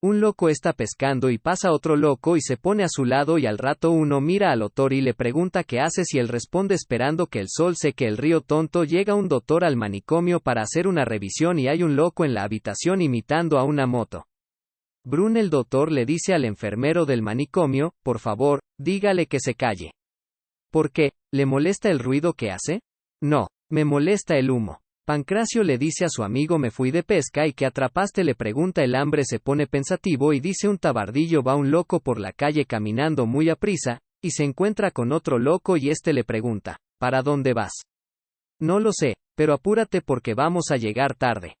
Un loco está pescando y pasa otro loco y se pone a su lado y al rato uno mira al doctor y le pregunta qué haces y él responde esperando que el sol seque el río tonto llega un doctor al manicomio para hacer una revisión y hay un loco en la habitación imitando a una moto. Brun el doctor le dice al enfermero del manicomio, por favor, dígale que se calle. ¿Por qué? ¿Le molesta el ruido que hace? No, me molesta el humo. Pancracio le dice a su amigo me fui de pesca y que atrapaste le pregunta el hambre se pone pensativo y dice un tabardillo va un loco por la calle caminando muy a prisa, y se encuentra con otro loco y este le pregunta, ¿para dónde vas? No lo sé, pero apúrate porque vamos a llegar tarde.